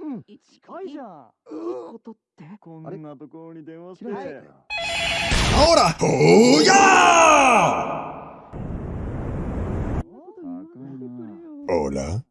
うん。近いじゃん。いいことって。こんなところに電話して。はい。ほーやー！高い Hola.